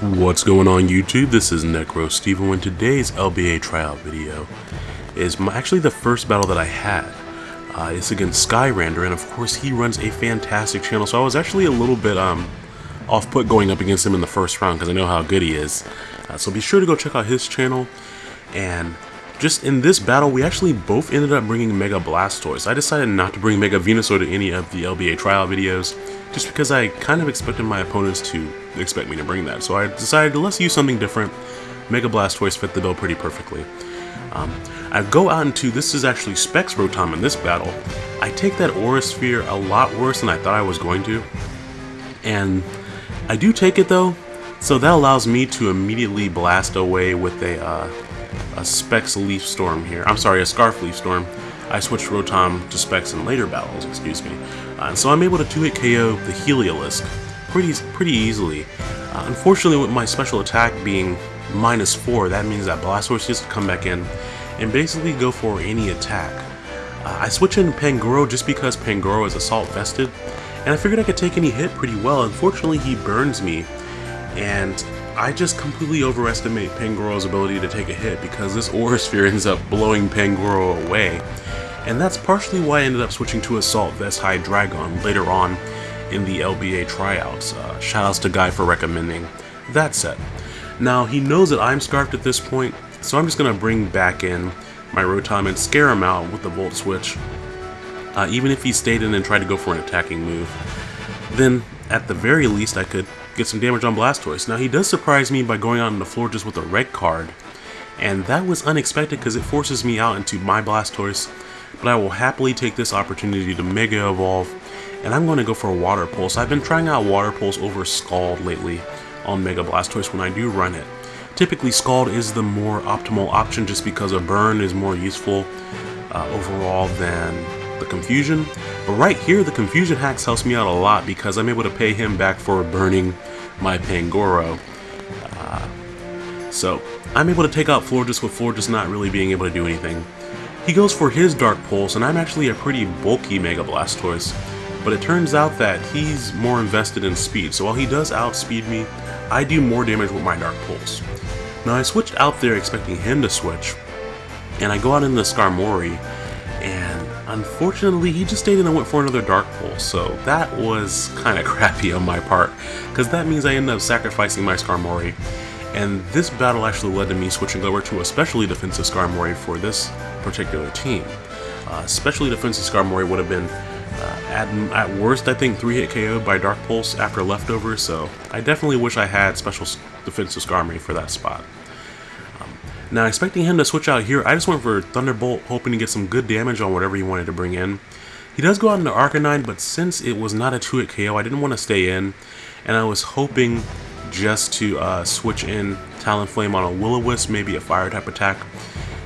What's going on YouTube? This is Necro Steve and today's LBA tryout video is my, actually the first battle that I had. Uh, it's against Skyrander and of course he runs a fantastic channel so I was actually a little bit um, off-put going up against him in the first round because I know how good he is. Uh, so be sure to go check out his channel and just in this battle we actually both ended up bringing Mega Blastoise. I decided not to bring Mega Venusaur to any of the LBA trial videos just because I kind of expected my opponents to expect me to bring that. So I decided let's use something different. Mega Blastoise fit the bill pretty perfectly. Um, I go out into, this is actually Specs Rotom in this battle. I take that Aura Sphere a lot worse than I thought I was going to. And I do take it though, so that allows me to immediately blast away with a, uh, a Specs Leaf Storm here. I'm sorry, a Scarf Leaf Storm. I switched Rotom to Specs in later battles, excuse me. Uh, and so I'm able to 2-hit KO the Heliolisk pretty, pretty easily. Uh, unfortunately, with my special attack being minus 4, that means that Blastoise just come back in and basically go for any attack. Uh, I switch in Pangoro just because Pangoro is Assault Vested, and I figured I could take any hit pretty well. Unfortunately, he burns me, and I just completely overestimate Pangoro's ability to take a hit because this Aura Sphere ends up blowing Pangoro away and that's partially why I ended up switching to Assault Vest Dragon later on in the LBA tryouts. Uh, shoutouts to Guy for recommending that set. Now, he knows that I'm Scarfed at this point, so I'm just going to bring back in my Rotom and scare him out with the Volt Switch. Uh, even if he stayed in and tried to go for an attacking move, then at the very least I could get some damage on Blastoise. Now he does surprise me by going on the floor just with a red card, and that was unexpected because it forces me out into my Blastoise but I will happily take this opportunity to Mega Evolve, and I'm going to go for a Water Pulse. I've been trying out Water Pulse over Scald lately on Mega Blastoise when I do run it. Typically, Scald is the more optimal option just because a burn is more useful uh, overall than the Confusion. But right here, the Confusion Hacks helps me out a lot because I'm able to pay him back for burning my Pangoro. Uh, so, I'm able to take out Florges with Florges not really being able to do anything. He goes for his Dark Pulse, and I'm actually a pretty bulky Mega Blastoise, but it turns out that he's more invested in speed, so while he does outspeed me, I do more damage with my Dark Pulse. Now I switched out there expecting him to switch, and I go out into Skarmory, unfortunately he just stayed in and went for another Dark Pulse, so that was kind of crappy on my part, because that means I end up sacrificing my Skarmory, and this battle actually led to me switching over to a specially defensive Skarmory for this particular team. Uh, especially defensive Skarmory would have been uh, at, at worst I think 3-hit KO by Dark Pulse after Leftover, so I definitely wish I had special defensive Skarmory for that spot. Now expecting him to switch out here, I just went for Thunderbolt hoping to get some good damage on whatever he wanted to bring in. He does go out into Arcanine, but since it was not a 2-hit KO, I didn't want to stay in, and I was hoping just to uh, switch in Talonflame on a Will-O-Wisp, maybe a fire type attack,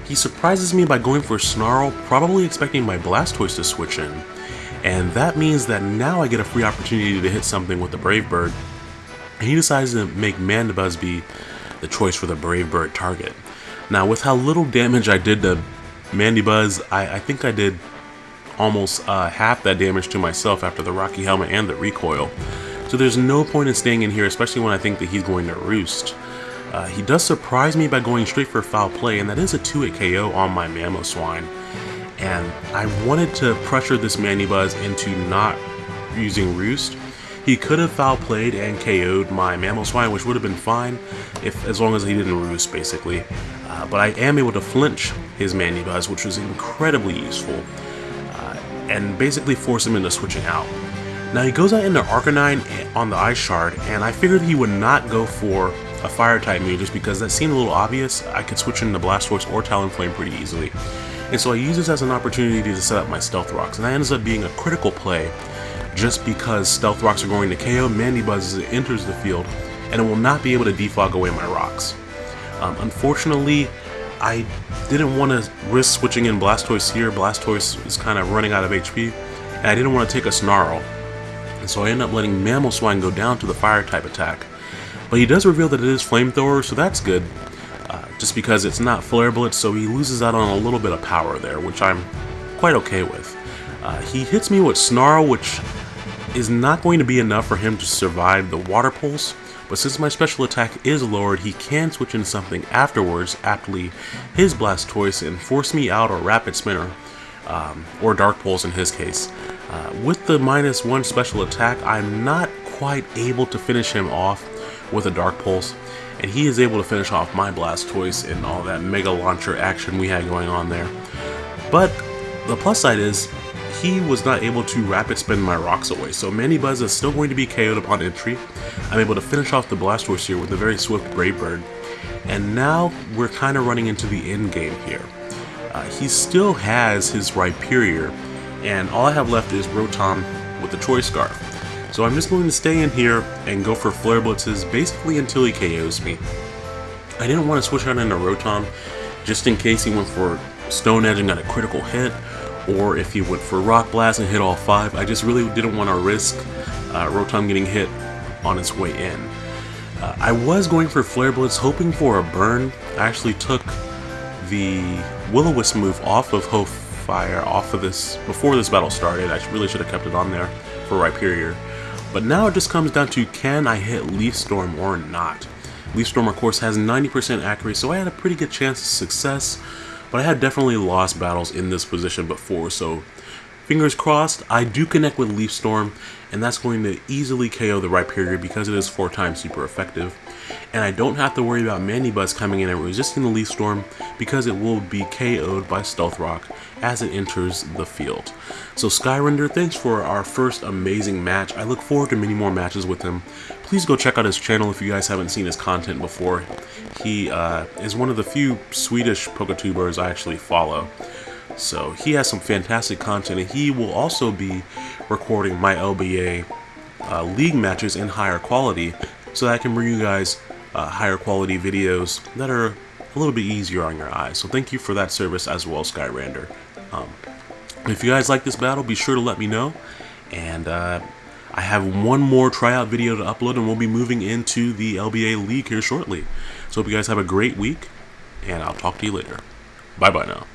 he surprises me by going for Snarl, probably expecting my Blastoise to switch in. And that means that now I get a free opportunity to hit something with the Brave Bird. And he decides to make Mandibuzz be the choice for the Brave Bird target. Now with how little damage I did to Mandibuzz, I, I think I did almost uh, half that damage to myself after the Rocky Helmet and the recoil. So there's no point in staying in here, especially when I think that he's going to roost. Uh, he does surprise me by going straight for foul play, and that is a 2-hit KO on my Mamoswine. And I wanted to pressure this Mandibuzz into not using Roost. He could have foul played and KO'd my Mamoswine, which would have been fine if as long as he didn't Roost, basically. Uh, but I am able to flinch his Mandibuzz, which was incredibly useful, uh, and basically force him into switching out. Now he goes out into Arcanine on the Ice Shard, and I figured he would not go for a fire type move just because that seemed a little obvious. I could switch into Blastoise or Talonflame pretty easily. And so I use this as an opportunity to set up my Stealth Rocks, and that ends up being a critical play just because Stealth Rocks are going to KO Mandibuzz as it enters the field, and it will not be able to defog away my rocks. Um, unfortunately, I didn't want to risk switching in Blastoise here. Blastoise is kind of running out of HP, and I didn't want to take a Snarl. And so I end up letting Mamoswine go down to the fire type attack. But he does reveal that it is flamethrower, so that's good. Uh, just because it's not flare blitz, so he loses out on a little bit of power there, which I'm quite okay with. Uh, he hits me with Snarl, which is not going to be enough for him to survive the water pulse, but since my special attack is lowered, he can switch into something afterwards, aptly his Blastoise, and force me out or Rapid Spinner, um, or Dark Pulse in his case. Uh, with the minus one special attack, I'm not quite able to finish him off with a Dark Pulse, and he is able to finish off my Blastoise and all that Mega Launcher action we had going on there. But the plus side is, he was not able to rapid spin my rocks away, so Mandibuzz is still going to be KO'd upon entry. I'm able to finish off the Blastoise here with a very swift Brave Bird. And now we're kind of running into the end game here. Uh, he still has his Rhyperior, and all I have left is Rotom with the Choice Scarf. So I'm just going to stay in here and go for Flare Blitzes basically until he KOs me. I didn't want to switch out into Rotom just in case he went for Stone Edge and got a critical hit, or if he went for Rock Blast and hit all five. I just really didn't want to risk uh, Rotom getting hit on its way in. Uh, I was going for Flare Blitz, hoping for a burn. I actually took the Will-O-Wisp move off of Ho Fire, off of this, before this battle started. I really should have kept it on there for Rhyperior. But now it just comes down to can I hit Leaf Storm or not. Leaf Storm, of course, has 90% accuracy, so I had a pretty good chance of success. But I had definitely lost battles in this position before, so fingers crossed, I do connect with Leaf Storm, and that's going to easily KO the Rhyperior because it is 4 times super effective. And I don't have to worry about Mandibuzz coming in and resisting the Leaf Storm because it will be KO'd by Stealth Rock as it enters the field. So Skyrender, thanks for our first amazing match. I look forward to many more matches with him. Please go check out his channel if you guys haven't seen his content before. He uh, is one of the few Swedish Poketubers I actually follow. So he has some fantastic content and he will also be recording my LBA uh, league matches in higher quality so that I can bring you guys uh, higher quality videos that are a little bit easier on your eyes. So thank you for that service as well, Skyrander. Um, if you guys like this battle, be sure to let me know. And uh, I have one more tryout video to upload and we'll be moving into the LBA League here shortly. So hope you guys have a great week and I'll talk to you later. Bye bye now.